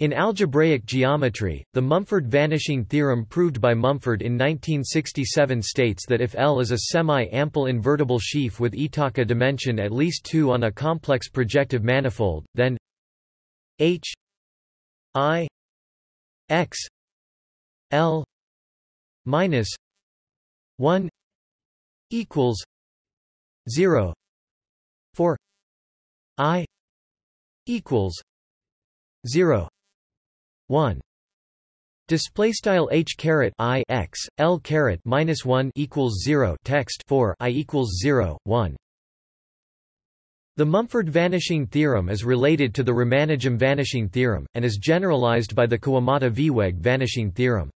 In algebraic geometry, the Mumford vanishing theorem proved by Mumford in 1967 states that if L is a semi-ample invertible sheaf with Iitaka dimension at least 2 on a complex projective manifold, then H I X L minus 1 equals 0 for I equals 0 1 Display style h caret i x l caret minus one equals zero text for i equals zero one. The Mumford vanishing theorem is related to the Ramanujam vanishing theorem, and is generalized by the Kawamata-Vieweg vanishing theorem.